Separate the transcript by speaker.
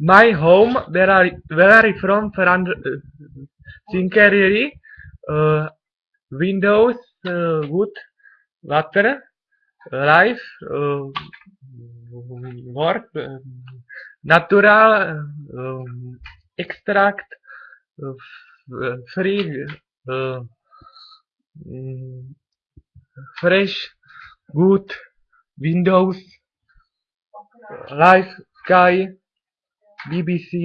Speaker 1: my home where are where are you from Ferrand Cinquerie uh, windows uh, wood water life uh, work uh, natural um, extract uh, f- free uh, mm, fresh good windows life sky BBC